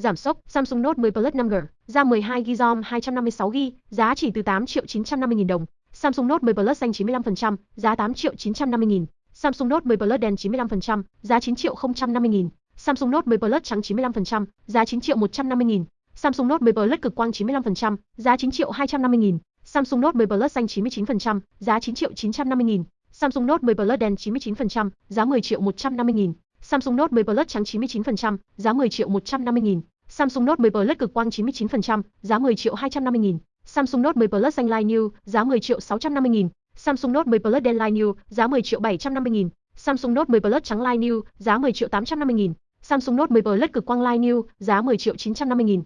giảm sốc, Samsung Note 10 Plus 5G, RAM 12GB ROM 256GB, giá chỉ từ 8 triệu 950 000 đồng. Samsung Note 10 Plus xanh 95%, giá 8 triệu 950 000 Samsung Note 10 Plus đen 95%, giá 9 triệu 050 000 Samsung Note 10 Plus trắng 95%, giá 9 triệu 150 000 Samsung Note 10 Plus cực quang 95%, giá 9 triệu 250 000 Samsung Note 10 Plus xanh 99%, giá 9 triệu 950 000 Samsung Note 10 Plus đen 99%, giá 10 triệu 150 000 Samsung Note 10 Plus trắng 99%, giá 10 triệu 150 000 Samsung Note 10 Plus cực quang 99%, giá 10 triệu 250 nghìn. Samsung Note 10 Plus xanh light New, giá 10 triệu 650 nghìn. Samsung Note 10 Plus đen light New, giá 10 triệu 750 nghìn. Samsung Note 10 Plus trắng light New, giá 10 triệu 850 nghìn. Samsung Note 10 Plus cực quang light New, giá 10 triệu 950 nghìn.